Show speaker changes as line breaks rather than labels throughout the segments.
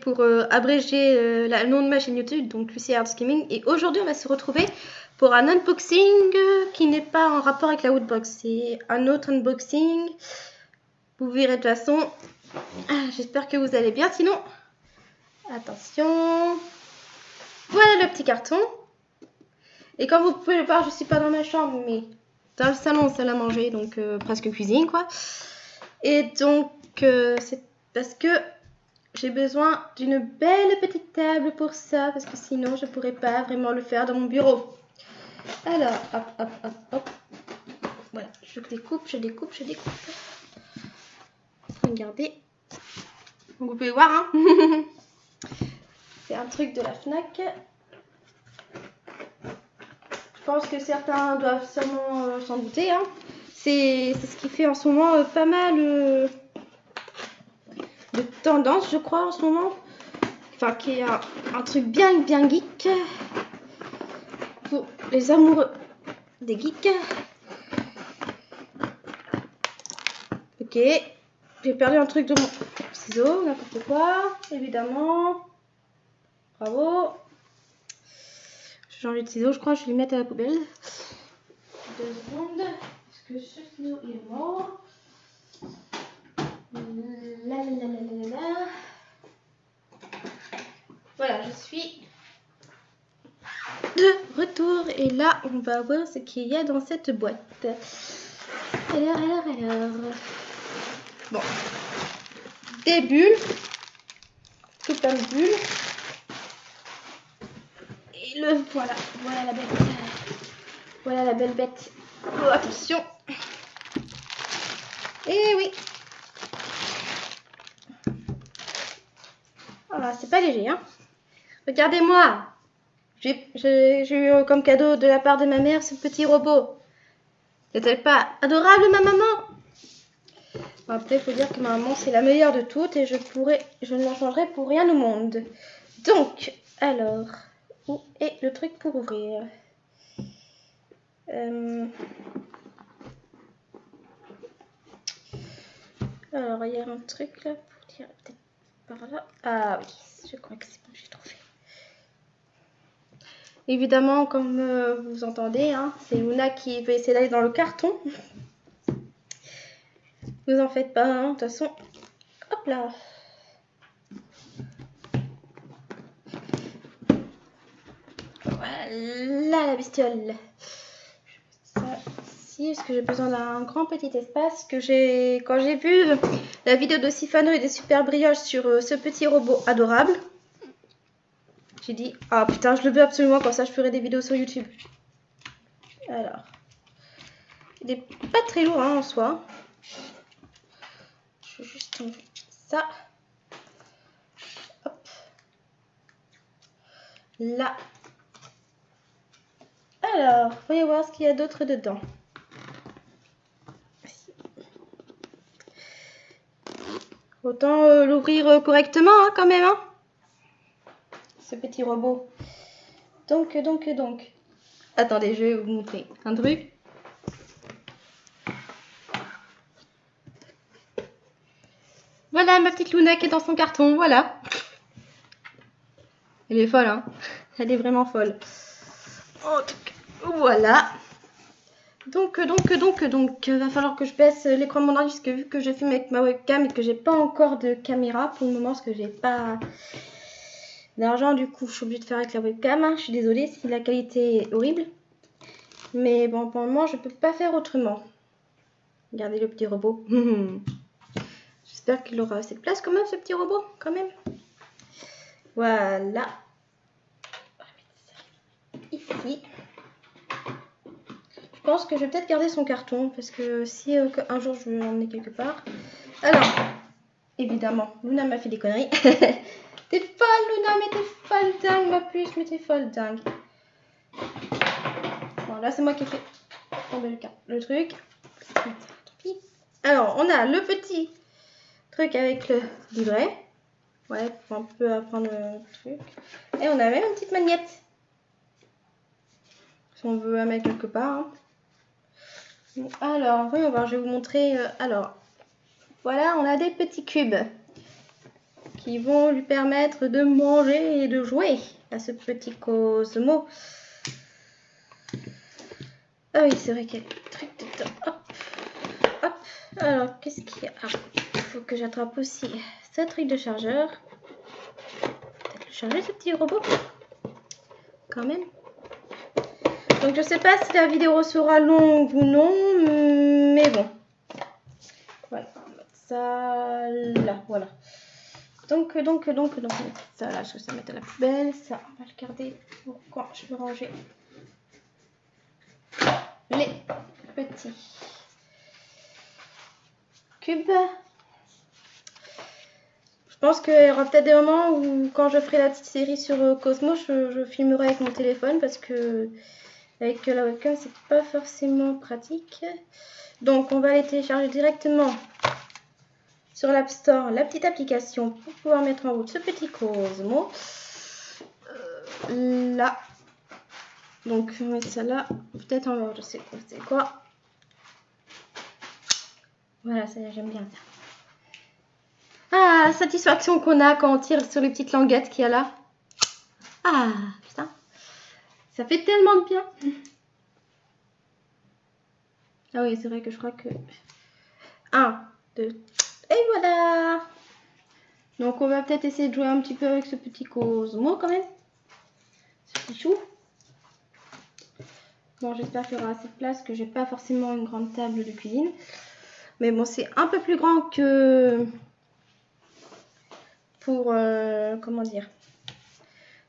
Pour euh, abréger euh, le nom de ma chaîne YouTube, donc Lucie Arts Gaming. Et aujourd'hui, on va se retrouver pour un unboxing qui n'est pas en rapport avec la Woodbox. C'est un autre unboxing. Vous verrez de toute façon. Ah, j'espère que vous allez bien. Sinon, attention. Voilà le petit carton. Et comme vous pouvez le voir, je suis pas dans ma chambre, mais dans le salon, salle à manger, donc euh, presque cuisine, quoi. Et donc, c'est parce que j'ai besoin d'une belle petite table pour ça, parce que sinon je pourrais pas vraiment le faire dans mon bureau. Alors, hop, hop, hop, hop. Voilà, je découpe, je découpe, je découpe. Regardez. Vous pouvez voir, hein. C'est un truc de la FNAC. Je pense que certains doivent sûrement euh, s'en douter, hein. C'est ce qui fait en ce moment euh, pas mal... Euh, de tendance, je crois, en ce moment. Enfin, qui est un, truc bien, bien geek. Pour les amoureux des geeks. Ok. J'ai perdu un truc de mon ciseau, n'importe quoi, évidemment. Bravo. J'ai changé de ciseau, je crois, je vais les mettre à la poubelle. Deux secondes. Est-ce que ce ciseau est mort voilà, je suis de retour et là on va voir ce qu'il y a dans cette boîte. Bon. Des bulles. Tout plein de bulles. Et le voilà. Voilà la bête. Voilà la belle bête. Oh, attention. Et oui, C'est pas léger, hein. Regardez-moi. J'ai eu comme cadeau de la part de ma mère ce petit robot. N'est-elle pas adorable, ma maman? Après, il faut dire que ma maman, c'est la meilleure de toutes et je pourrais, je ne la changerai pour rien au monde. Donc, alors, où est le truc pour ouvrir? Euh, Alors, il y a un truc là pour dire ah oui, je crois que c'est bon, j'ai trouvé. Évidemment, comme euh, vous entendez, hein, c'est Luna qui veut essayer d'aller dans le carton. vous en faites pas, hein, de toute façon. Hop là. Voilà la bestiole. Est-ce que j'ai besoin d'un grand petit espace que j'ai quand j'ai vu la vidéo de Sifano et des super brioches sur euh, ce petit robot adorable. J'ai dit ah putain je le veux absolument comme ça je ferai des vidéos sur YouTube. Alors il est pas très lourd hein, en soi. Je vais juste enlever ça. Hop. Là. Alors, voyons voir ce qu'il y a d'autre dedans. Autant euh, l'ouvrir euh, correctement hein, quand même. Hein Ce petit robot. Donc, donc, donc. Attendez, je vais vous montrer un truc. Voilà ma petite Luna qui est dans son carton. Voilà. Elle est folle, hein. Elle est vraiment folle. Voilà. Donc, donc, donc, donc, va falloir que je baisse l'écran de mon ordi parce que vu que j'ai filmé avec ma webcam et que j'ai pas encore de caméra pour le moment parce que j'ai pas d'argent, du coup, je suis obligée de faire avec la webcam. Je suis désolée si la qualité est horrible. Mais bon, pour le moment, je peux pas faire autrement. Regardez le petit robot. J'espère qu'il aura assez de place quand même, ce petit robot, quand même. Voilà. Ici pense que je vais peut-être garder son carton parce que si euh, un jour je veux l'emmener quelque part. Alors, évidemment, Luna m'a fait des conneries. t'es folle, Luna, mais t'es folle dingue, ma puce, mais t'es folle dingue. Bon, là, c'est moi qui ai fait tomber le, le truc. Alors, on a le petit truc avec le livret. Ouais, pour un peu apprendre le truc. Et on a même une petite magnette. Si on veut la mettre quelque part. Hein. Alors, voyons voir, je vais vous montrer. Euh, alors, voilà, on a des petits cubes qui vont lui permettre de manger et de jouer à ce petit Cosmo. Ah oui, c'est vrai qu'il y a le truc dedans. Hop, hop. Alors, qu'est-ce qu'il y a? Ah, Il faut que j'attrape aussi ce truc de chargeur. Peut-être le charger, ce petit robot Quand même. Donc, je sais pas si la vidéo sera longue ou non, mais bon. Voilà, ça là, voilà. Donc, donc, donc, donc, ça là, je vais ça mettre à la poubelle. Ça, on va le garder pour quand je vais ranger les petits cubes? Je pense qu'il y aura peut-être des moments où, quand je ferai la petite série sur euh, Cosmo, je, filmerai avec mon téléphone parce que avec la webcam, c'est pas forcément pratique. Donc, on va aller télécharger directement sur l'App Store la petite application pour pouvoir mettre en route ce petit Cosmo. Euh, là. Donc, on va mettre ça là. Peut-être en je sais pas c'est quoi? Voilà, ça j'aime bien ça. Ah, satisfaction qu'on a quand on tire sur les petites languettes qu'il y a là. Ah, putain. Ça fait tellement de bien. Ah oui, c'est vrai que je crois que... 1, 2, et voilà Donc on va peut-être essayer de jouer un petit peu avec ce petit Cosmo quand même. Ce petit chou. Bon, j'espère qu'il y aura assez de place, que j'ai pas forcément une grande table de cuisine. Mais bon, c'est un peu plus grand que pour, euh, comment dire,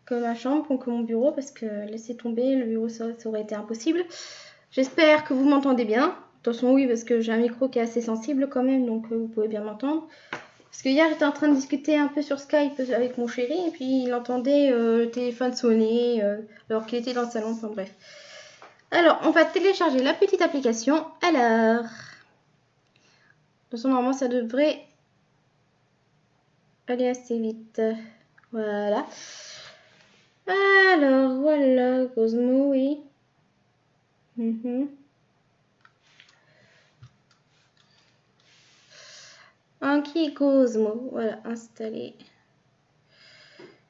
que ma chambre ou que mon bureau, parce que laisser tomber le bureau, ça aurait été impossible. J'espère que vous m'entendez bien façon, oui, parce que j'ai un micro qui est assez sensible quand même, donc euh, vous pouvez bien m'entendre. Parce que hier, j'étais en train de discuter un peu sur Skype avec mon chéri, et puis il entendait euh, le téléphone sonner, euh, alors qu'il était dans le salon, enfin bref. Alors, on va télécharger la petite application. Alors, de toute façon, normalement, ça devrait aller assez vite. Voilà. Alors, voilà, Cosmo, oui. Mhm. Anki Cosmo, voilà, installé.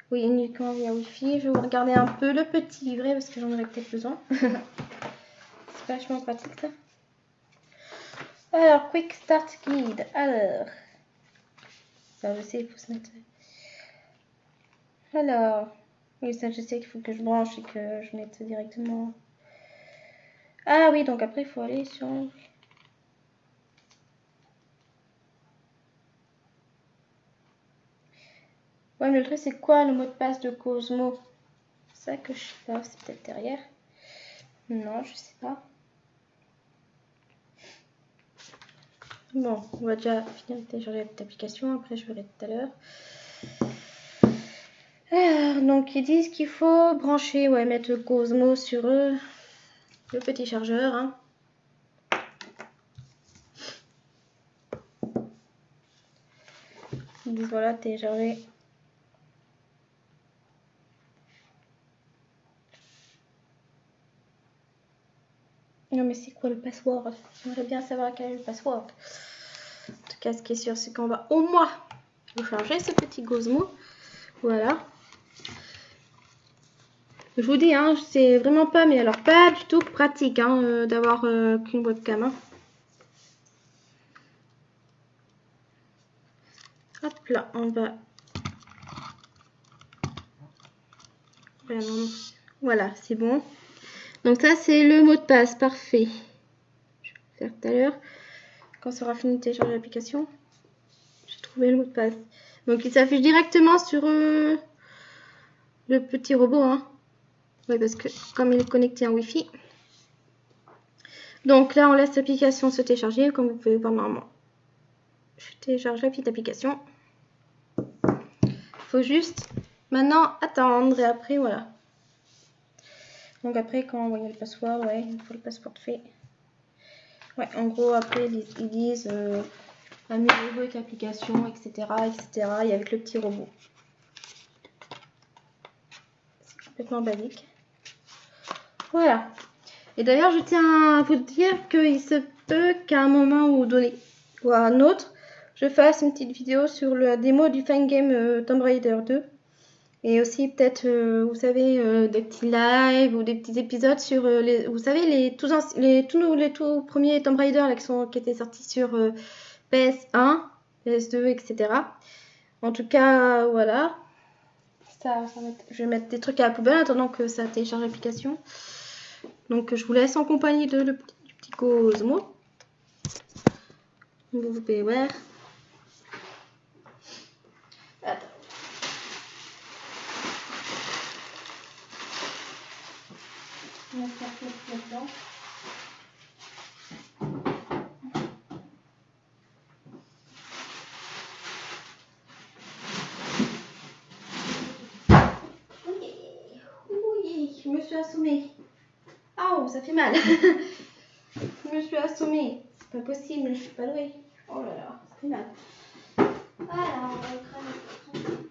Oui, uniquement via Wi-Fi. Je vais vous regarder un peu le petit livret parce que j'en aurais peut-être besoin. C'est vachement pratique ça. Alors, Quick Start Guide. Alors, je sais, il faut se mettre. Alors, oui, ça je sais qu'il faut que je branche et que je mette directement. Ah oui, donc après il faut aller sur. Ouais, mais le truc, c'est quoi le mot de passe de Cosmo? Ça que je sais pas, c'est peut-être derrière. Non, je sais pas. Bon, on va déjà finir de télécharger cette application, après je verrai tout à l'heure. Donc ils disent qu'il faut brancher, ouais, mettre le Cosmo sur eux, le petit chargeur. Hein. Ils disent voilà, télécharger Non mais c'est quoi le password? J'aimerais bien savoir quel est le password. En tout cas, ce qui est sûr, c'est qu'on va au moins charger ce petit Gosmo. Voilà. Je vous dis, hein, c'est vraiment pas, mais alors pas du tout pratique hein, euh, d'avoir euh, qu'une webcam. Hein. Hop là, on va... Voilà, c'est bon. Donc ça, c'est le mot de passe. Parfait. Je vais le faire tout à l'heure. Quand sera fini de télécharger l'application, j'ai trouvé le mot de passe. Donc il s'affiche directement sur euh, le petit robot. Hein. Oui, parce que comme il est connecté en Wi-Fi. Donc là, on laisse l'application se télécharger, comme vous pouvez voir normalement. Je télécharge la petite application. Il faut juste maintenant attendre et après, voilà. Donc après, quand on voit le password, ouais, il faut le password fait. Ouais, en gros, après, ils, disent euh, amusez-vous avec l'application, etc., etc., et avec le petit robot. C'est complètement basique. Voilà. Et d'ailleurs, je tiens à vous dire qu'il se peut qu'à un moment ou donné ou à un autre, je fasse une petite vidéo sur la démo du fan game Tomb Raider 2. Et aussi peut-être, euh, vous savez, euh, des petits lives ou des petits épisodes sur euh, les, vous savez, les tous, les, tous, les tout premiers Tomb Raider qui étaient sortis sur PS1, PS2, etc. En tout cas, voilà. Ça, je vais mettre des trucs à la poubelle en attendant que ça télécharge l'application. Donc je vous laisse en compagnie de, du petit Cosmo. Vous pouvez voir. Attends. On va faire là-dedans. Oui, oui, je me suis assommée. Oh, ça fait mal. je me suis assommée. C'est pas possible, je suis pas douée. Oh là là, fait mal. Voilà, on va écraser.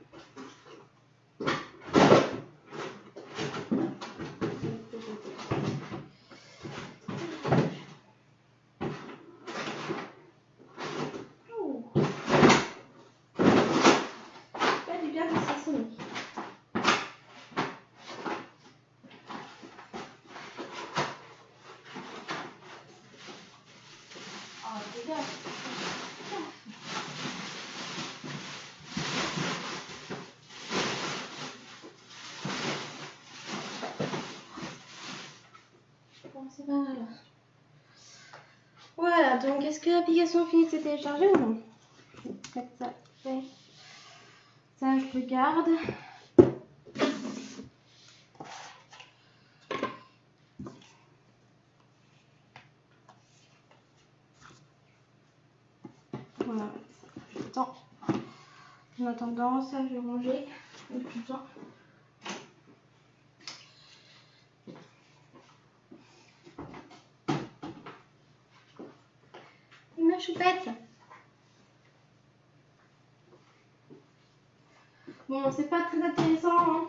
Voilà, donc est-ce que l'application finit de se télécharger ou non ça, ça je regarde. Voilà, j'attends. En attendant, ça je vais manger. Tout ça. Bon, c'est pas très intéressant. Hein.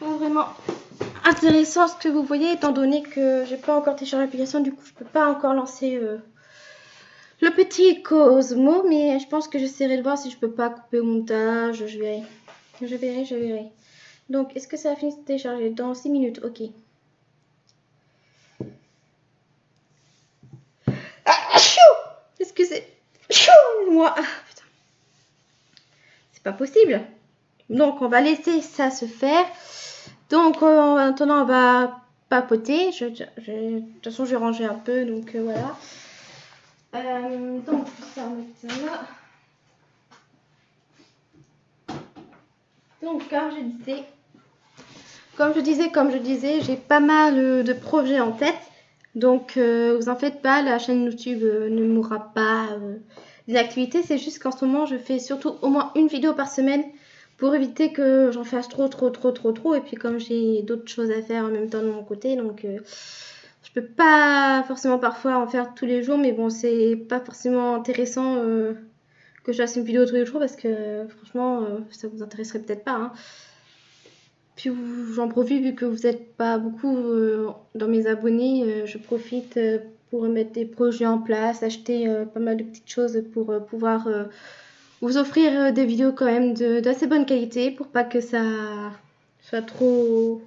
Vraiment intéressant ce que vous voyez, étant donné que j'ai pas encore téléchargé l'application, du coup je peux pas encore lancer euh, le petit Cosmo, mais je pense que j'essaierai de voir si je peux pas couper au montage, je verrai. Je verrai, je verrai. Donc, est-ce que ça a fini de télécharger Dans 6 minutes, ok. Est-ce que c'est ah, C'est pas possible. Donc on va laisser ça se faire. Donc en attendant on va papoter. Je, de toute façon j'ai rangé un peu donc euh, voilà. Euh, donc ça là. Donc comme je disais, comme je disais, comme je disais, j'ai pas mal de projets en tête. Donc, euh, vous en faites pas, la chaîne YouTube euh, ne mourra pas euh, des activités. C'est juste qu'en ce moment, je fais surtout au moins une vidéo par semaine pour éviter que j'en fasse trop, trop, trop, trop, trop. Et puis, comme j'ai d'autres choses à faire en même temps de mon côté, donc je peux pas forcément parfois en faire tous les jours. Mais bon, c'est pas forcément intéressant que je fasse une vidéo tous les jours parce que franchement, ça vous intéresserait peut-être pas. Hein. Puis j'en profite vu que vous n'êtes pas beaucoup euh, dans mes abonnés, euh, je profite euh, pour mettre des projets en place, acheter pas mal de petites choses pour pouvoir vous offrir des vidéos quand même d'assez bonne qualité pour pas que ça soit trop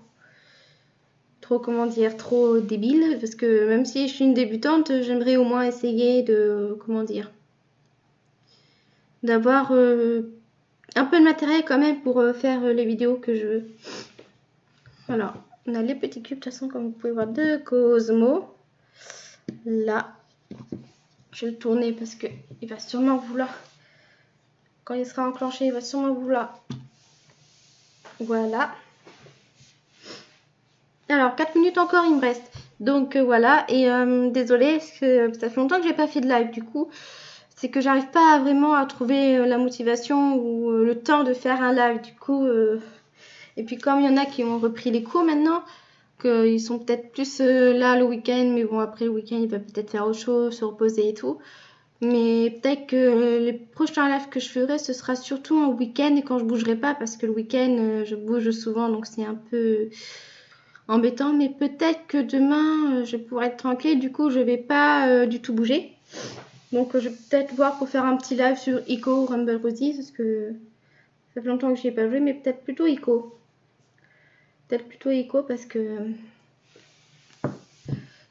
trop comment dire trop débile parce que même si je suis une débutante j'aimerais au moins essayer de comment dire d'avoir un peu de matériel quand même pour euh, faire euh, les vidéos que je veux. Voilà, on a les petits cubes, de toute façon, comme vous pouvez voir, de Cosmo. Là, je vais le tourner parce que il va sûrement vouloir, quand il sera enclenché, il va sûrement vouloir. Voilà. Alors, 4 minutes encore, il me reste. Donc, euh, voilà. Et désolé, parce que ça fait longtemps que j'ai pas fait de live, du coup c'est que j'arrive pas vraiment à trouver euh, la motivation ou euh, le temps de faire un live. Du coup, euh, et puis comme il y en a qui ont repris les cours maintenant, qu'ils sont peut-être plus là le week-end, mais bon après le week-end ils peuvent peut-être faire autre chose, se reposer et tout. Mais peut-être que les prochains lives que je ferai, ce sera surtout en week-end et quand je bougerai pas, parce que le week-end je bouge souvent, donc c'est un peu embêtant. Mais peut-être que demain je pourrai être tranquille, du coup je vais pas du tout bouger. Donc je vais peut-être voir pour faire un petit live sur Ico ou Rumble Roses parce que ça fait longtemps que je n'y ai pas joué, mais peut-être plutôt Ico. Peut-être plutôt Ico parce que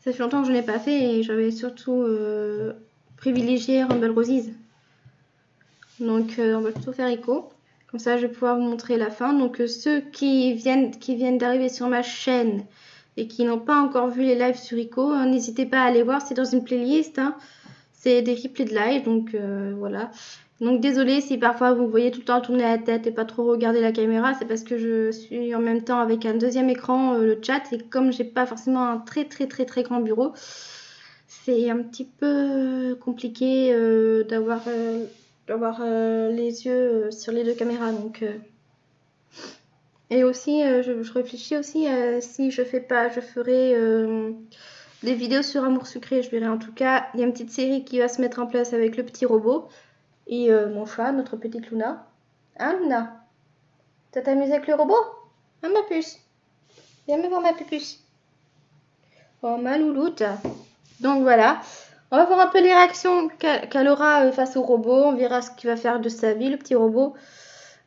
ça fait longtemps que je n'ai pas fait et j'avais surtout euh, privilégié Rumble Roses. Donc euh, on va plutôt faire Ico. Comme ça je vais pouvoir vous montrer la fin. Donc euh, ceux qui viennent, qui viennent d'arriver sur ma chaîne et qui n'ont pas encore vu les lives sur Ico, hein, n'hésitez pas à aller voir, c'est dans une playlist. Hein. C'est des replays de live, donc voilà. Donc désolé si parfois vous voyez tout le temps tourner la tête et pas trop regarder la caméra, c'est parce que je suis en même temps avec un deuxième écran, euh, le chat, et comme j'ai pas forcément un très très très très grand bureau, c'est un petit peu compliqué euh, d'avoir euh, d'avoir les yeux sur les deux caméras. Donc et aussi je, je, réfléchis aussi si je fais pas, je ferai des vidéos sur Amour Sucré, je verrai en tout cas. Il y a une petite série qui va se mettre en place avec le petit robot. Et euh, mon chat, notre petite Luna. Hein, Luna? T'as t'amusé avec le robot? Hein, ma puce? Viens me voir ma pupuce. Oh, ma louloute. Donc voilà. On va voir un peu les réactions qu'elle aura euh, face au robot. On verra ce qu'il va faire de sa vie, le petit robot.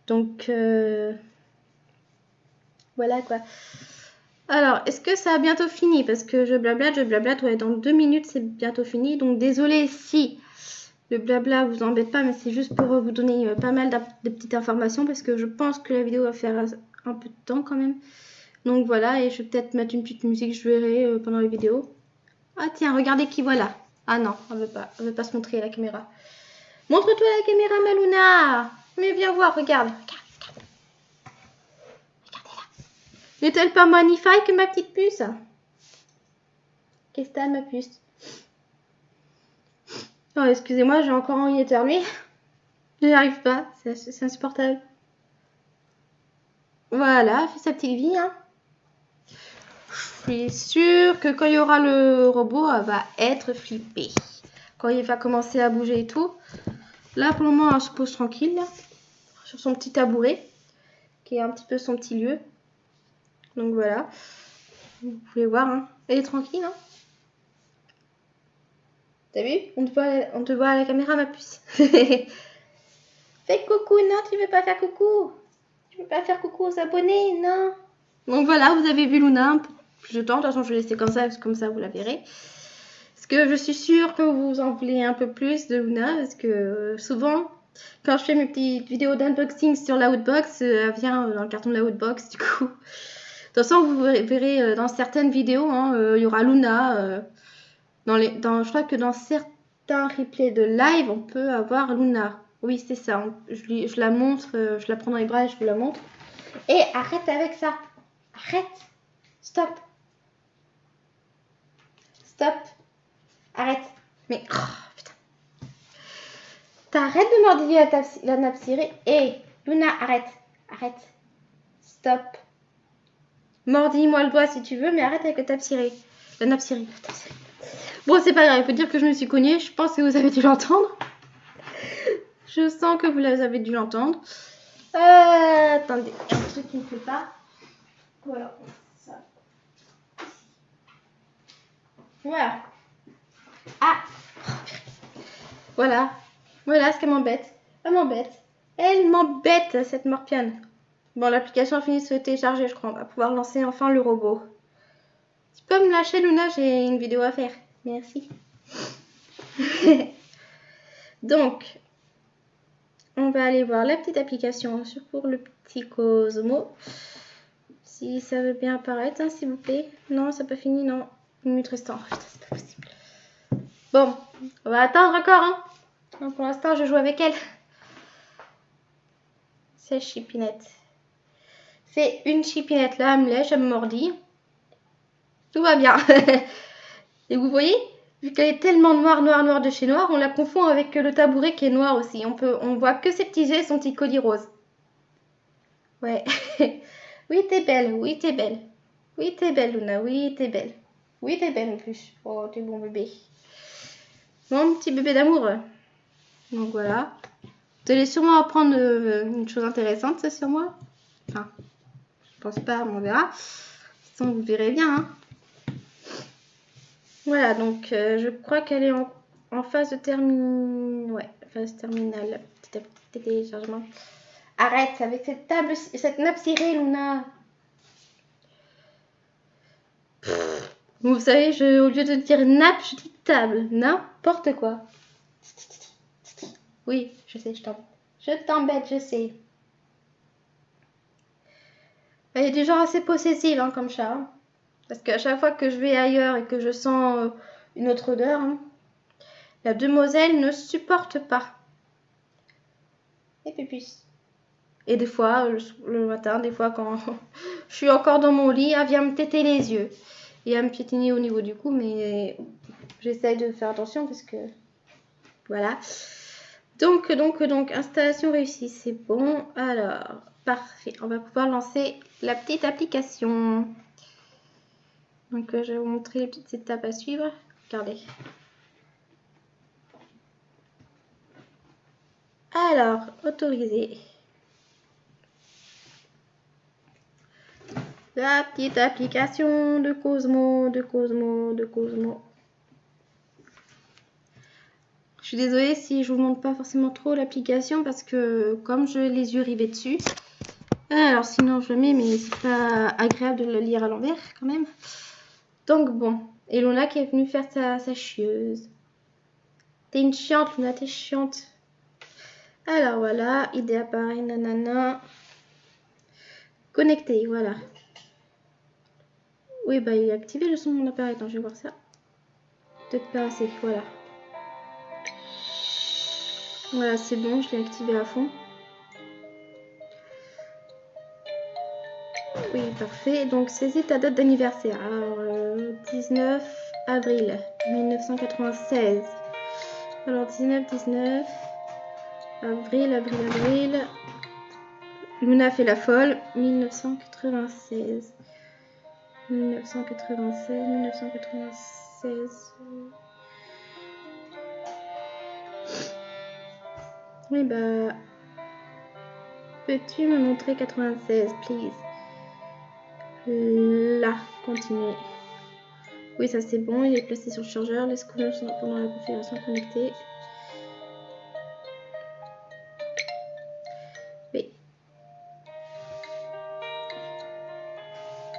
Donc, euh, voilà quoi. Alors, est-ce que ça a bientôt fini? Parce que je blablate, je blablate. Ouais, dans deux minutes, c'est bientôt fini. Donc, désolé si le blabla vous embête pas, mais c'est juste pour vous donner euh, pas mal de petites informations parce que je pense que la vidéo va faire un peu de temps quand même. Donc voilà, et je vais peut-être mettre une petite musique, je verrai euh, pendant les vidéos. Ah tiens, regardez qui voilà. Ah non, on veut pas, veut pas se montrer à la caméra. Montre-toi la caméra, Maluna. Mais viens voir, regarde. Regarde, Regardez là. N'est-elle pas magnifique, ma petite puce? Qu'est-ce que t'as, ma puce? Excusez-moi, j'ai encore envie d'éternuer. Je n'y arrive pas, c'est insupportable. Voilà, fait sa petite vie. Hein. Je suis sûre que quand il y aura le robot, elle va être flippée. Quand il va commencer à bouger et tout. Là, pour le moment, elle se pose tranquille. sur son petit tabouret. Qui est un petit peu son petit lieu. Donc voilà. Vous pouvez voir. Hein. Elle est tranquille. Hein. T'as vu? On te, voit, on te voit à la caméra, ma puce. Fais coucou, non, tu veux pas faire coucou? Tu veux pas faire coucou aux abonnés, non? Donc voilà, vous avez vu Luna un peu plus de temps. De toute façon, je vais laisser comme ça, comme ça, vous la verrez. Parce que je suis sûre que vous en voulez un peu plus de Luna. Parce que euh, souvent, quand je fais mes petites vidéos d'unboxing sur la Outbox, euh, elle vient dans le carton de la Outbox, du coup. De toute façon, vous verrez euh, dans certaines vidéos, hein, il y aura Luna je crois que dans certains replays de live, on peut avoir Luna. Oui, c'est ça. je, la montre, euh, je la prends dans les bras et je vous la montre. Et arrête avec ça. Arrête. Stop. Stop. Arrête. Mais, oh, putain. T'arrêtes de mordiller la, la nappe cirée. Hé, Luna, arrête. Arrête. Stop. Mordis-moi le doigt si tu veux, mais arrête avec la nappe cirée. La nappe cirée. Bon, c'est pas grave, il peut dire que je me suis cognée. Je pense que vous avez dû l'entendre. je sens que vous avez dû l'entendre. Euh, attendez, un truc qui ne fait pas. Voilà. Voilà. Ah Voilà. Voilà ce qu'elle m'embête. Elle m'embête. Elle m'embête, cette morpiane. Bon, l'application a fini de se télécharger, je crois. On va pouvoir lancer enfin le robot. Tu peux me lâcher, Luna J'ai une vidéo à faire. Merci. Donc, on va aller voir la petite application pour le petit Cosmo. Si ça veut bien apparaître, hein, s'il vous plaît. Non, ça n'a pas fini, non. Une minute restante. Oh, c'est pas possible. Bon, on va attendre encore. Hein. pour l'instant, je joue avec elle. C'est chipinette. C'est une chipinette là, elle me lèche, elle me mordit. Tout va bien. Et vous voyez, vu qu'elle est tellement noire, noire, noire de chez noir, on la confond avec le tabouret qui est noir aussi. On peut, on voit que ses petits yeux et son petit colis rose. Ouais. oui, t'es belle, oui, t'es belle. Oui, t'es belle, Luna, oui, t'es belle. Oui, t'es belle en plus. Oh, t'es bon bébé. Mon petit bébé d'amour. Donc voilà. Vous allez sûrement apprendre euh, une chose intéressante, ça, sur moi. Enfin, je pense pas, on verra. De vous verrez bien. Hein. Voilà, donc euh, je crois qu'elle est en en phase de terminale. Ouais, phase terminale. Petit à petit téléchargement. Arrête avec cette table, cette nappe cirée, Luna. Vous savez, je, au lieu de dire nappe, je dis table. N'importe quoi. Oui, je sais, je t'embête. Je t'embête, je sais. Elle est du genre assez possessive hein, comme chat. Hein. Parce qu'à chaque fois que je vais ailleurs et que je sens euh, une autre odeur, hein, la demoiselle ne supporte pas. Et puis, Et des fois, le, matin, des fois, quand je suis encore dans mon lit, elle vient me téter les yeux. Et à me piétiner au niveau du cou, mais j'essaye de faire attention parce que. Voilà. Donc, donc, donc, installation réussie, c'est bon. Alors, parfait. On va pouvoir lancer la petite application. Donc, euh, je vais vous montrer les petites étapes à suivre. Regardez. Alors, autoriser. La petite application de Cosmo, de Cosmo, de Cosmo. Je suis désolée si je vous montre pas forcément trop l'application parce que comme je les yeux rivés dessus, alors sinon je mets mais c'est pas agréable de le lire à l'envers quand même. Donc bon, et Luna qui est venue faire sa, chieuse. T'es une chiante Luna, t'es chiante. Alors voilà, idée appareil, nanana. Connecté, voilà. Oui, bah il est activé le son de mon appareil. Attends, je vais voir ça. Peut-être pas assez, voilà. Voilà, c'est bon, je l'ai activé à fond. Oui, parfait. Donc, saisis ta date d'anniversaire. Alors, 19 euh, avril 1996. Alors, 19, 19. Avril, avril, avril. Luna fait la folle. 1996. 1996, 1996. Oui, bah. Peux-tu me montrer 96, please? Là, continuer. Oui, ça c'est bon, il est placé sur le chargeur. Les scanners sont pendant la configuration connectée. Oui.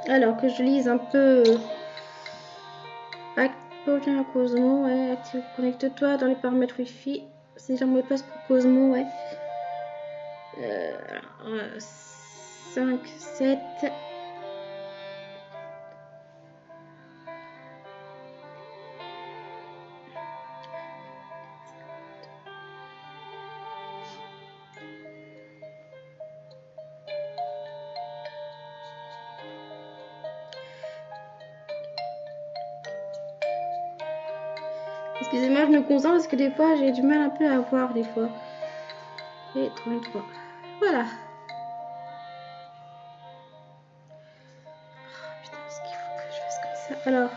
Alors que je lise un peu. Active Cosmo, ouais, connecte-toi dans les paramètres Wi-Fi. C'est un mot passe pour Cosmo, ouais. Euh, 5, 7. Parce que des fois j'ai du mal un peu à voir des fois. Et 33. Voilà. Oh, putain, ce qu'il faut que je fasse comme ça. Alors.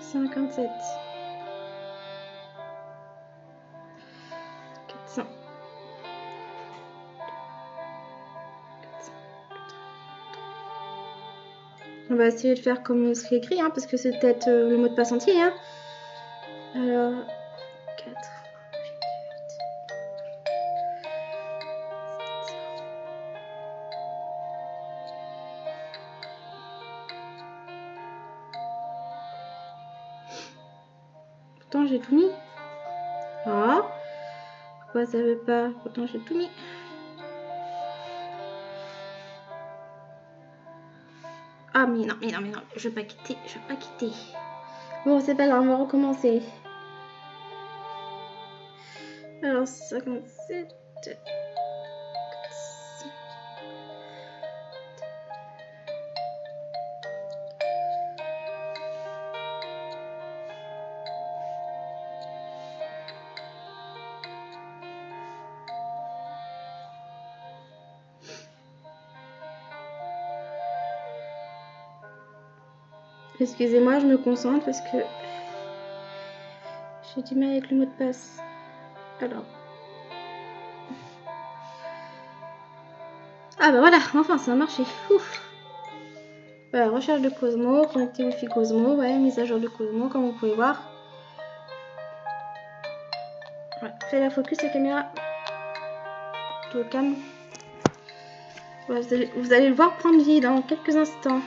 57. 400. On va essayer de faire comme ce qui est écrit, hein, parce que c'est peut-être euh, le mot de passe entier. Hein. Alors, 4, 8, Pourtant j'ai tout mis. Ah, pourquoi ça veut pas? Pourtant j'ai tout mis. Ah, mais non, mais non, mais non, je vais pas quitter, je vais pas quitter. Bon, c'est pas grave, on va recommencer. 57. Excusez-moi, je me concentre parce que j'ai du mal avec le mot de passe. Alors. Ah bah voilà, enfin ça a marché. Ouf. Voilà, recherche de Cosmo, connecter Wi-Fi Cosmo, ouais, mise à jour de Cosmo, comme vous pouvez voir. Ouais, fais la focus la caméra. Tout calme. Vous, allez, vous, allez, le voir prendre vie dans quelques instants.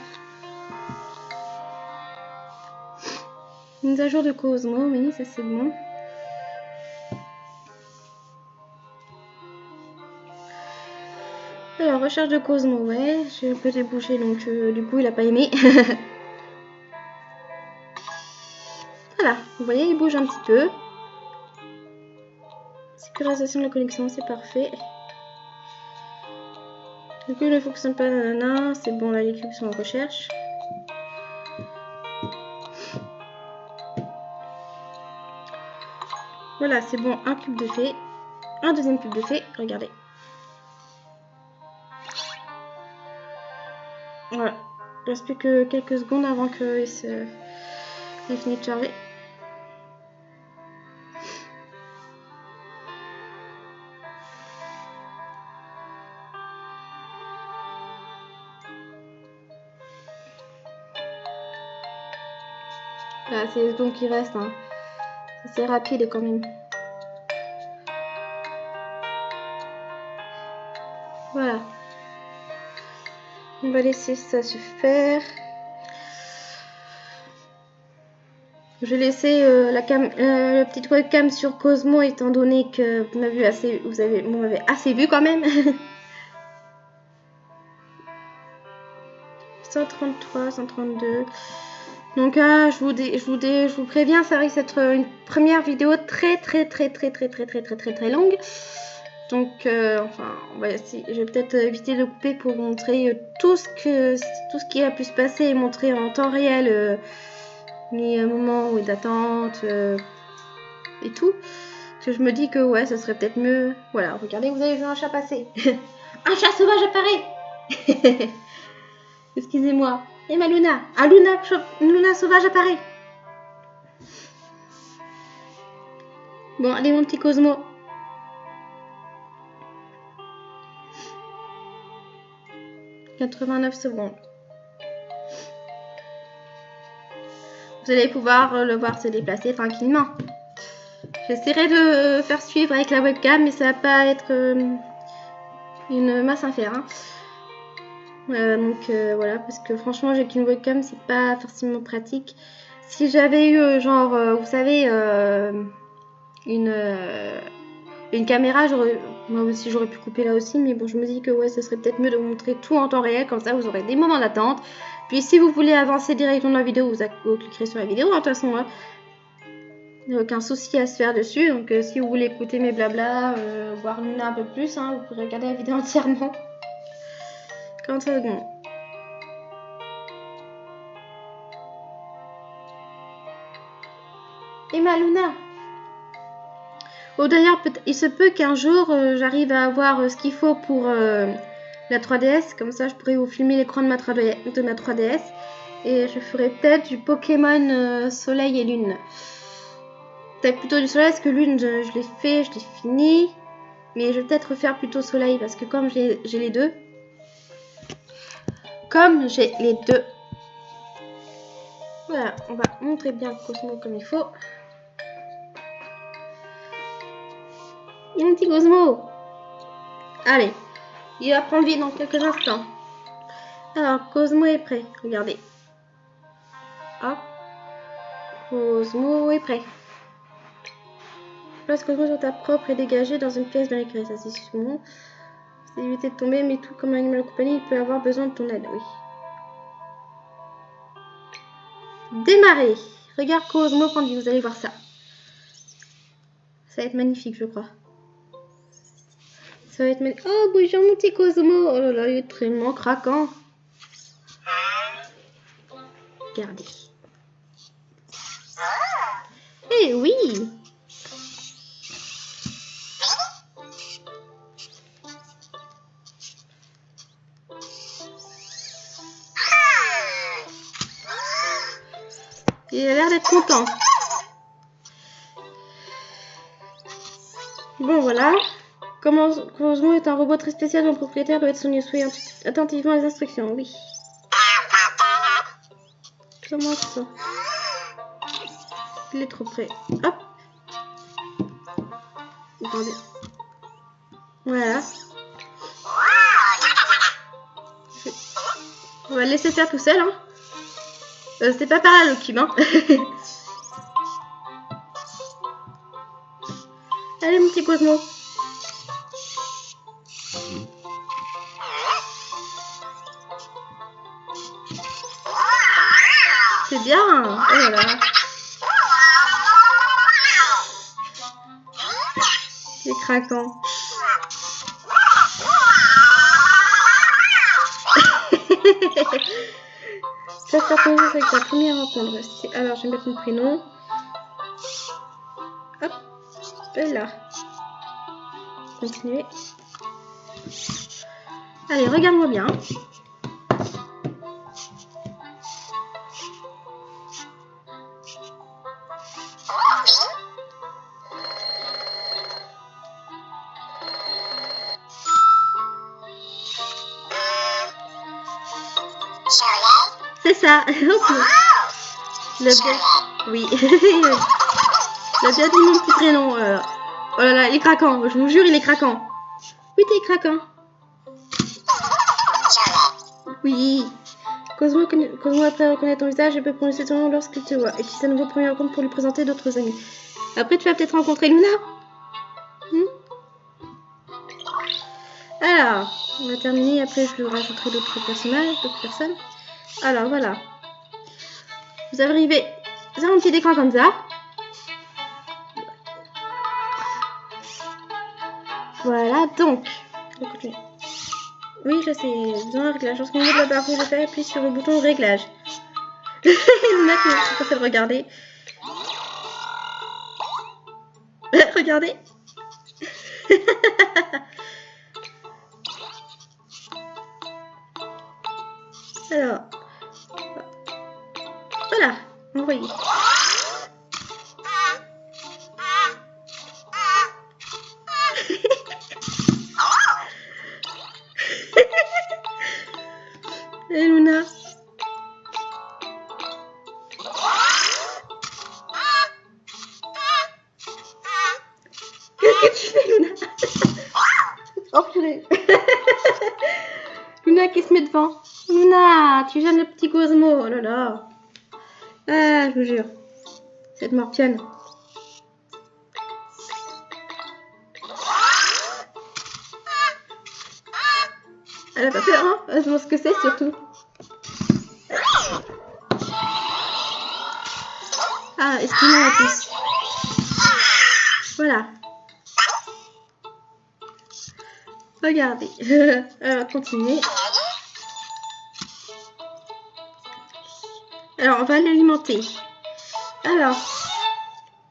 Mise à jour de Cosmo, oui, ça c'est bon. Recherche de Cosmo, ouais, j'ai un peu débouché, donc euh, du coup il a pas aimé. voilà, vous voyez, il bouge un petit peu. Sécurisation de la connexion, c'est parfait. Du coup, ne fonctionne pas, nanana, c'est bon, là les cubes sont en recherche. Voilà, c'est bon, un cube de fée. Un deuxième cube de fée, regardez. Voilà. Il reste plus que quelques secondes avant qu'il se... finisse de charger. Voilà, c'est les secondes qui restent. Hein. C'est rapide quand même. Voilà. On va laisser ça se faire. Je vais laisser euh, euh, la petite webcam sur Cosmo étant donné que vous m'avez assez, vous avez, assez vu quand même. 133, 132. Donc ah, je, vous je, vous je vous préviens, ça risque d'être une première vidéo très très très très très très très très très très longue. Donc euh, enfin, je vais peut-être éviter de couper pour montrer euh, tout ce que tout ce qui a pu se passer et montrer en temps réel euh, les moments d'attente et tout. Parce que je me dis que ouais, ce serait peut-être mieux. Voilà, regardez, vous avez vu un chat passer. un chat sauvage apparaît. Excusez-moi. Et ma Luna Ah, Luna, Luna sauvage apparaît Bon, allez, mon petit Cosmo. « 89 secondes. Vous allez pouvoir le voir se déplacer tranquillement. J'essaierai de faire suivre avec la webcam, mais ça va pas être euh, une masse à faire. Euh, donc euh, voilà, parce que franchement, j'ai qu'une webcam, c'est pas forcément pratique. Si j'avais eu, euh, genre, vous savez, une, une caméra, moi aussi j'aurais pu couper là aussi, mais bon, je me dis que ouais, ce serait peut-être mieux de vous montrer tout en temps réel, comme ça vous aurez des moments d'attente. Puis si vous voulez avancer directement dans la vidéo, vous, cliquerez sur la vidéo, hein, de toute façon, hein. il n'y a aucun souci à se faire dessus. Donc si vous voulez écouter mes blabla, voir Luna un peu plus, hein, vous pouvez regarder la vidéo entièrement. 40 secondes. Et ma Luna Oh d'ailleurs, il se peut qu'un jour euh, j'arrive à avoir euh, ce qu'il faut pour euh, la 3DS. Comme ça, je pourrais vous filmer l'écran de, ma 3DS. Et je ferai peut-être du Pokémon Soleil et Lune. Peut-être plutôt du Soleil parce que Lune, je, l'ai fait, je l'ai fini. Mais je vais peut-être refaire plutôt Soleil parce que comme j'ai les deux, comme j'ai les deux. Voilà, on va montrer bien Cosmo comme il faut. Mon petit Cosmo Allez, il va prendre vie dans quelques instants. Alors, Cosmo est prêt, regardez. Hop. Cosmo est prêt. Place Cosmo sur ta propre et dégagé dans une pièce bien éclairée. Ça, c'est bon. C'est éviter de tomber, mais tout comme un animal de compagnie, il peut avoir besoin de ton aide, oui. Démarrer. Regarde Cosmo Candy, vous allez voir ça. Ça va être magnifique, je crois. Ça va être magnifique. Oh, bonjour mon petit Cosmo. Oh là là, il est tellement craquant. Regardez. Eh oui Il a l'air d'être content. Bon, voilà. Cosmo est un robot très spécial dont le propriétaire doit être soigné? Soyez attentivement les instructions. Oui. Comment ça? Il est trop près. Hop. Attendez. Voilà. On va le laisser faire tout seul. Hein. Euh, C'était pas pareil le cube. Allez mon petit Cosmo. Craquant. Ça faire plaisir avec ta première rencontre. C'est- Alors, je vais mettre mon prénom. Hop. Là. Continuer. Allez, regarde-moi bien. C'est ça. Le bien. Oui. Le bien dit mon petit prénom. euh. Oh là là, il est craquant. Je vous jure, il est craquant. Oui, t'es craquant. Oui. Cosmo, conna- Cosmo reconnaître ton visage et peut prononcer ton nom lorsqu'il te voit. Utilise un nouveau premier rencontre pour lui présenter d'autres amis. Après, tu vas peut-être rencontrer Luna. On va terminer. Après, je rajouterai d'autres personnages, d'autres personnes. Alors, voilà. Vous arrivez sur un petit écran comme ça. Voilà, donc. on continue. Oui, je sais. Dans le réglage. Lorsqu'on ouvre la barre rouge, je sur le bouton réglage. Est en train de regarder. Regardez. Alors. Voilà, envoyé. Et Luna Qu'est-ce que tu fais, Luna? Oh purée Luna qui se met devant. Luna, tu gênes le petit Cosmo. Oh là là. Ah, je vous jure. Cette morpione. Elle a pas peur, hein Elle demande ce que c'est surtout. Ah, excuse-moi la puce. Voilà. Regardez. Elle va continuer. Alors, on va l'alimenter. Alors,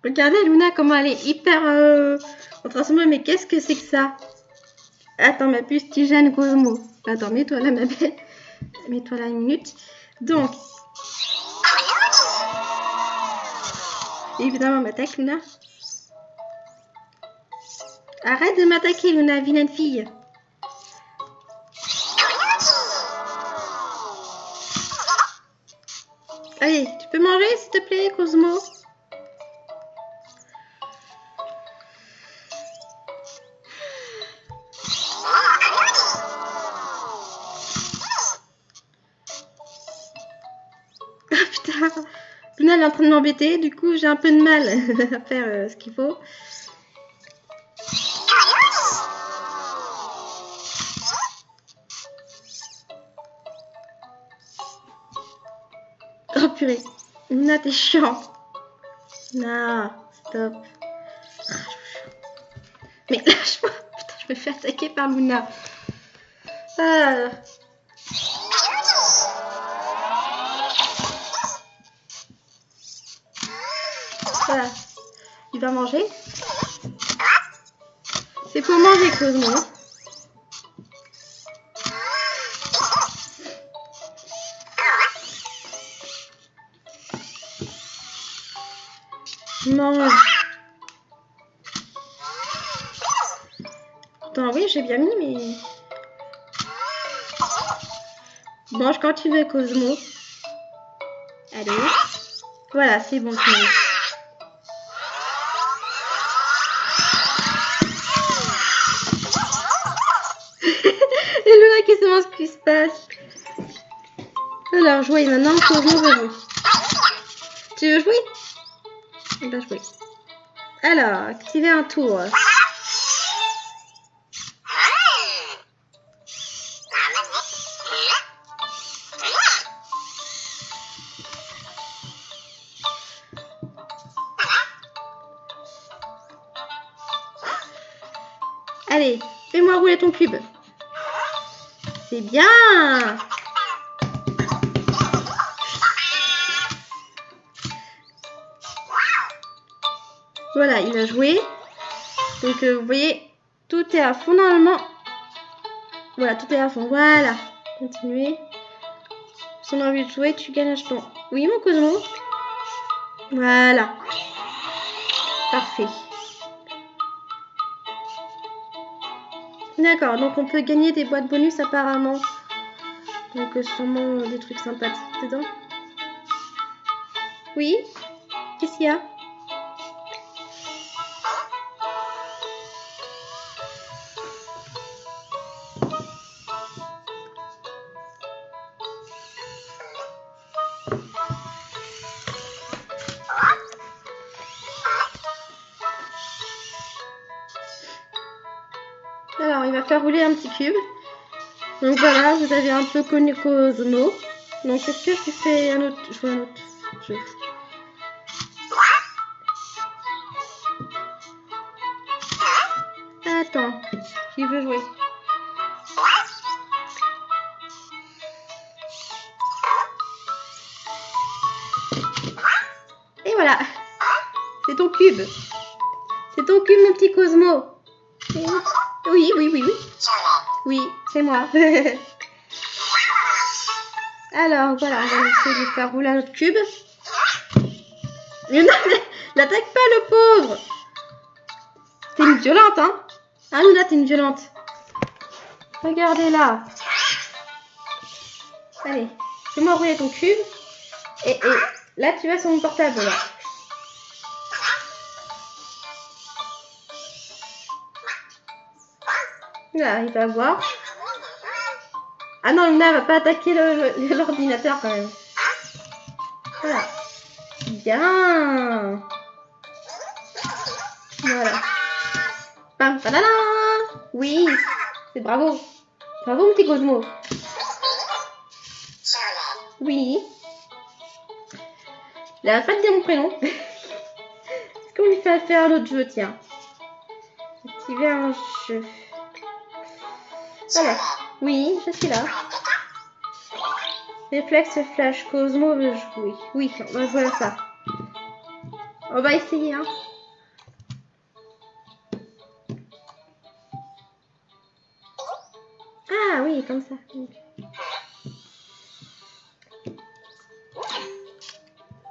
regardez Luna comment elle est hyper euh, en transformation. Mais qu'est-ce que c'est que ça? Attends, ma puce, gênes Cosmo. Attends, mets-toi là, ma belle. Mets-toi là une minute. Donc, évidemment, m'attaque, Luna. Arrête de m'attaquer, Luna, vilaine fille. Allez, tu peux manger, s'il te plaît, Cosmo? Ah putain. Luna est en train de m'embêter, du coup j'ai un peu de mal à faire euh, ce qu'il faut. Oh purée Luna t'es chiant Non, stop. Mais lâche-moi Putain, je me fais attaquer par Luna. Ah. Voilà. Il va manger. C'est pour manger, Cosmo. Attends, oui, j'ai bien mis, mais... Bon, je continue avec Osmo. Allez. Voilà, c'est bon. Hello, qui se demande ce qui se passe. Alors, jouer maintenant, pour jouer. Tu veux jouer? Alors, activer un tour? Allez, fais-moi rouler ton cube. C'est bien Voilà, il a joué. Donc, euh, vous voyez, tout est à fond normalement. Voilà, tout est à fond. Voilà. Continuez. Si on a envie de jouer, tu gagnes un jeton. Oui, mon Cosmo Voilà. Parfait. D'accord, donc on peut gagner des boîtes bonus apparemment. Donc euh, sûrement des trucs sympathiques dedans. Oui Qu'est-ce qu'il y a? Cube. Donc voilà, vous avez un peu connu Cosmo. Donc est-ce que je fais un autre, je un autre jeu? Attends, qui veut jouer? Et voilà, c'est ton cube. C'est ton cube, mon petit Cosmo. Oui, oui, oui, oui. Oui, c'est moi. Alors, voilà, on va essayer de faire rouler notre cube. Mais non, n'attaque pas le pauvre T'es une violente, hein Ah, Luna, t'es une violente. Regardez là. Allez, fais-moi rouler ton cube. Et, là, tu vas sur mon portable, là. Il va voir. Ah non, Luna va pas attaquer l'ordinateur quand même. Voilà. Bien. Voilà. Pam, padala. Oui, c'est bravo. Bravo, mon petit Cosmo. Oui. Il a pas de dire mon prénom. Est-ce qu'on lui fait faire l'autre jeu, tiens? Activer un. Voilà. Oui, je suis là. Réflexe flash Cosmo veut jouer. Oui, on ça. On va essayer, hein. Ah oui, comme ça.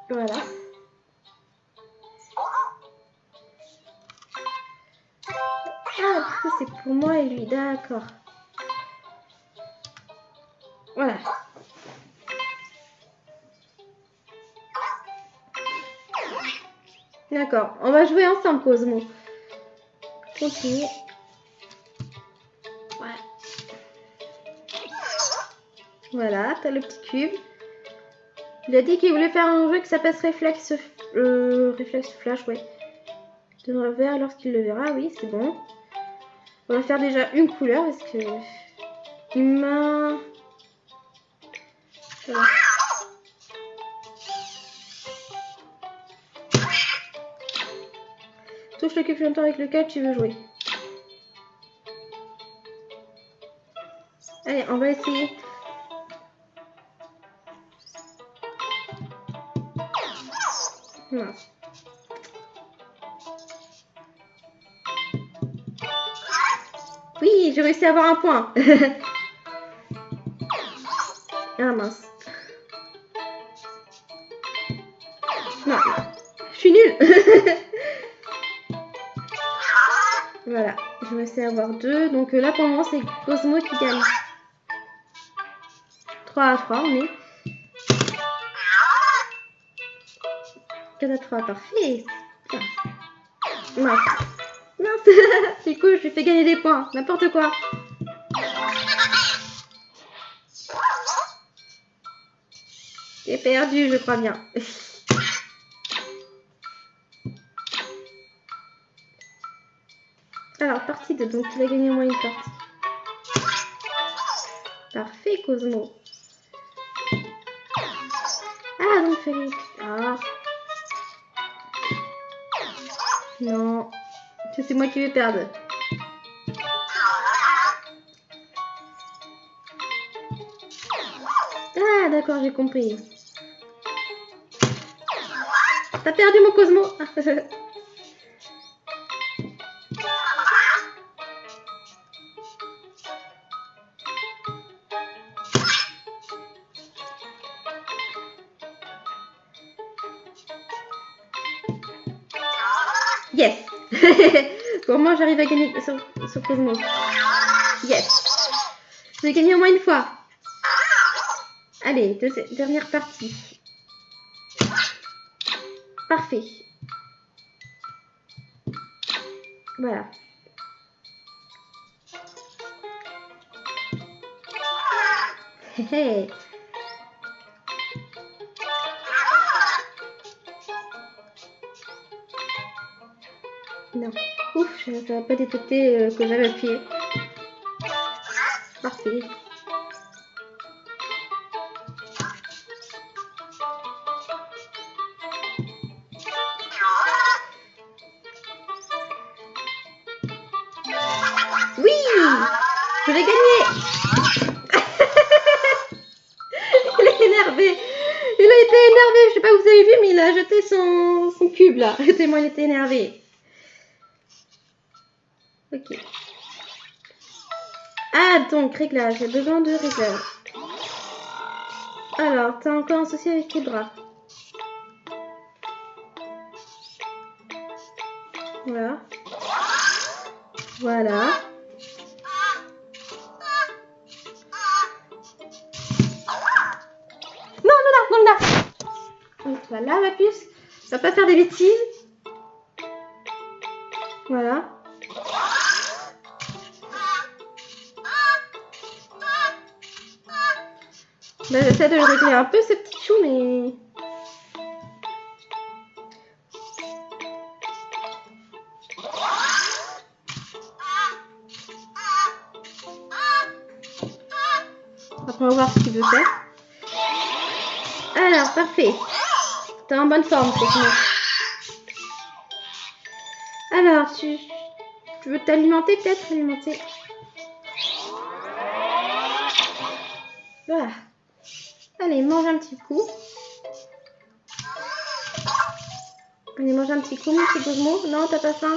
Voilà. Ah, c'est pour moi et lui, d'accord. Voilà. D'accord. On va jouer ensemble, Cosmo. Continue. Ouais. Voilà, t'as le petit cube. Il a dit qu'il voulait faire un jeu qui s'appelle Réflexe, euh, Réflexe Flash, ouais. De revers lorsqu'il le verra, oui, c'est bon. On va faire déjà une couleur parce que il m'a Touche le longtemps avec lequel tu veux jouer. Allez, on va essayer. Oui, j'ai réussi à avoir un point. ah mince. voilà, je vais essayer d'avoir deux. Donc euh, là, pour moment, c'est Cosmo qui gagne. 3 à 3, on est. 4 à 3, parfait. Mince. Mince. du coup, je lui fais gagner des points. N'importe quoi. J'ai perdu, je crois bien. Alors, partie 2, donc il a gagné au moins une partie. Parfait, Cosmo. Ah, donc fallait... Ah. Non. C'est moi qui vais perdre. Ah, d'accord, j'ai compris. T'as perdu mon Cosmo J'arrive à gagner sur, sur Cosmo Yes J'ai gagné au moins une fois. Allez, deuxi- dernière partie. Parfait. Voilà. Hé. Ça n'a pas détecté euh, que j'avais appuyé. Parfait. Oui Je l'ai gagné Il est énervé Il a été énervé, je sais pas si vous avez vu, mais il a jeté son, son cube là, tellement il était énervé. Ah, donc, réglage, j'ai besoin de réglage. Alors, t'as encore un souci avec tes bras. Voilà. Voilà. Non, non, non, non, non. Voilà, ma puce. Ça va pas faire des bêtises. Voilà. J'essaie de le régler un peu, ce petit chou, mais... On va voir ce qu'il veut faire. Alors, parfait. T'es en bonne forme, Cosmo. Alors, tu, tu veux t'alimenter peut-être Alimenter? Voilà. Allez, mange un petit coup. Allez, mange un petit coup, mon petit Cosmo. Non, t'as pas faim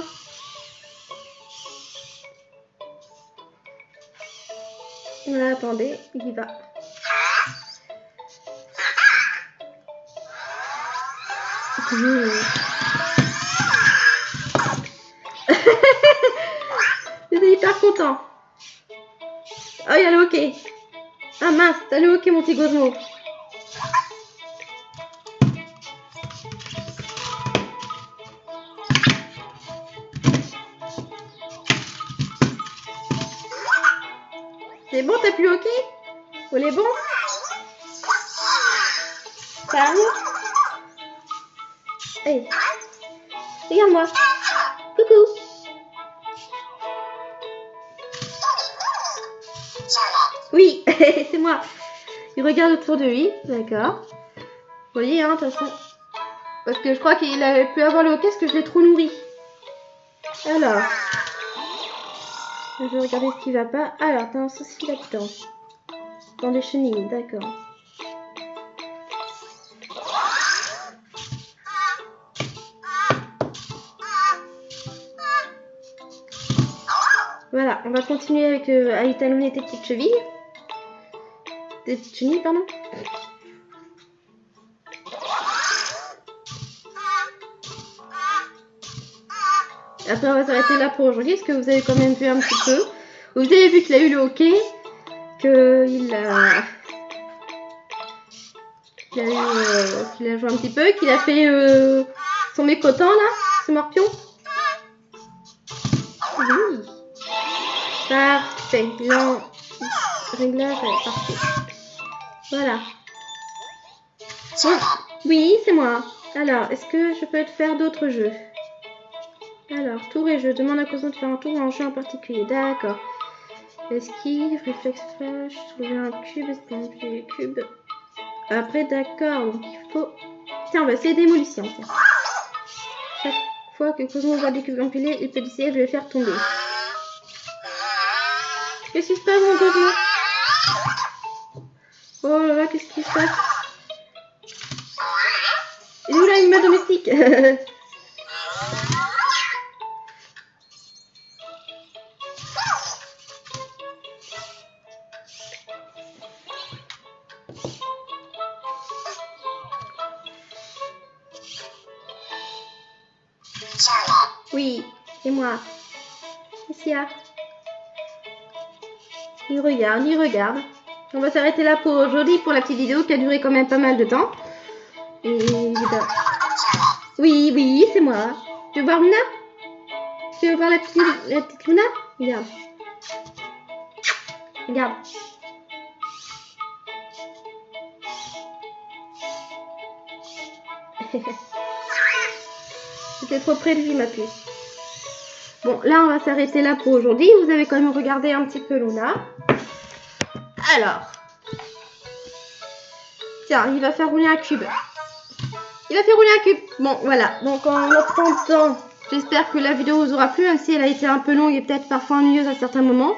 Voilà, attendez, il y va. Mmh. il est hyper content. Oh, il a le hockey. Ah mince, t'as le hockey, mon petit Cosmo. Plus hockey On est bon Hey, regarde-moi. Coucou. Oui, c'est moi. Il regarde autour de lui, d'accord. Vous voyez, hein, de toute façon. Parce que je crois qu'il avait pu avoir le hockey parce que je l'ai trop nourri. Alors. Je vais regarder ce qui va pas. Alors, t'as un souci là-dedans. Dans les chenilles, d'accord. Voilà, on va continuer avec euh, à étalonner tes petites chevilles. Tes petites chenilles, pardon. Après, on va s'arrêter là pour aujourd'hui, parce que vous avez quand même vu un petit peu. Vous avez vu qu'il a eu le hockey, qu'il a... qu'il a, eu, euh, qu'il a joué un petit peu, qu'il a fait euh, son mécotant là, ce morpion. Oui. Parfait. Là, réglage, parfait. Voilà. Oui, c'est moi. Alors, est-ce que je peux te faire d'autres jeux? Alors, tour et jeu. Demande à Cosmo de faire un tour ou un jeu en particulier. D'accord. Esquive, réflexe flash, trouver un cube, esquiver le cube. Après, d'accord. Donc, il faut... Tiens, on va essayer démolition. Tiens. Chaque fois que Cosmo voit des cubes empilés, il peut essayer de les faire tomber. Qu'est-ce qui se passe, mon Cosmo Oh là là, qu'est-ce qui se passe? Il est où l'animal domestique? Il regarde, il regarde. On va s'arrêter là pour aujourd'hui, pour la petite vidéo qui a duré quand même pas mal de temps. Oui, oui, c'est moi. Tu veux voir Luna Tu veux voir la petite, la petite Luna Regarde. Regarde. C'était trop près de lui, ma puce. Bon, là, on va s'arrêter là pour aujourd'hui. Vous avez quand même regardé un petit peu Luna. Alors. Tiens, il va faire rouler un cube. Il va faire rouler un cube. Bon, voilà. Donc, en attendant, j'espère que la vidéo vous aura plu, même si elle a été un peu longue et peut-être parfois ennuyeuse à certains moments.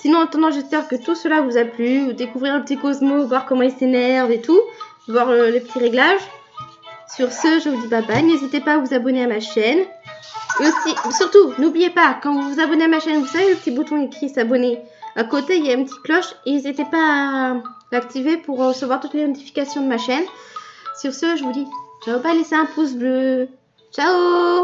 Sinon, en attendant, j'espère que tout cela vous a plu. Découvrir un petit Cosmo, voir comment il s'énerve et tout. Voir euh, les petits réglages. Sur ce, je vous dis bye bye. N'hésitez pas à vous abonner à ma chaîne. Et aussi, surtout, n'oubliez pas, quand vous vous abonnez à ma chaîne, vous savez le petit bouton écrit s'abonner à côté, il y a une petite cloche et n'hésitez pas à l'activer pour recevoir toutes les notifications de ma chaîne. Sur ce, je vous dis ciao, pas laisser un pouce bleu. Ciao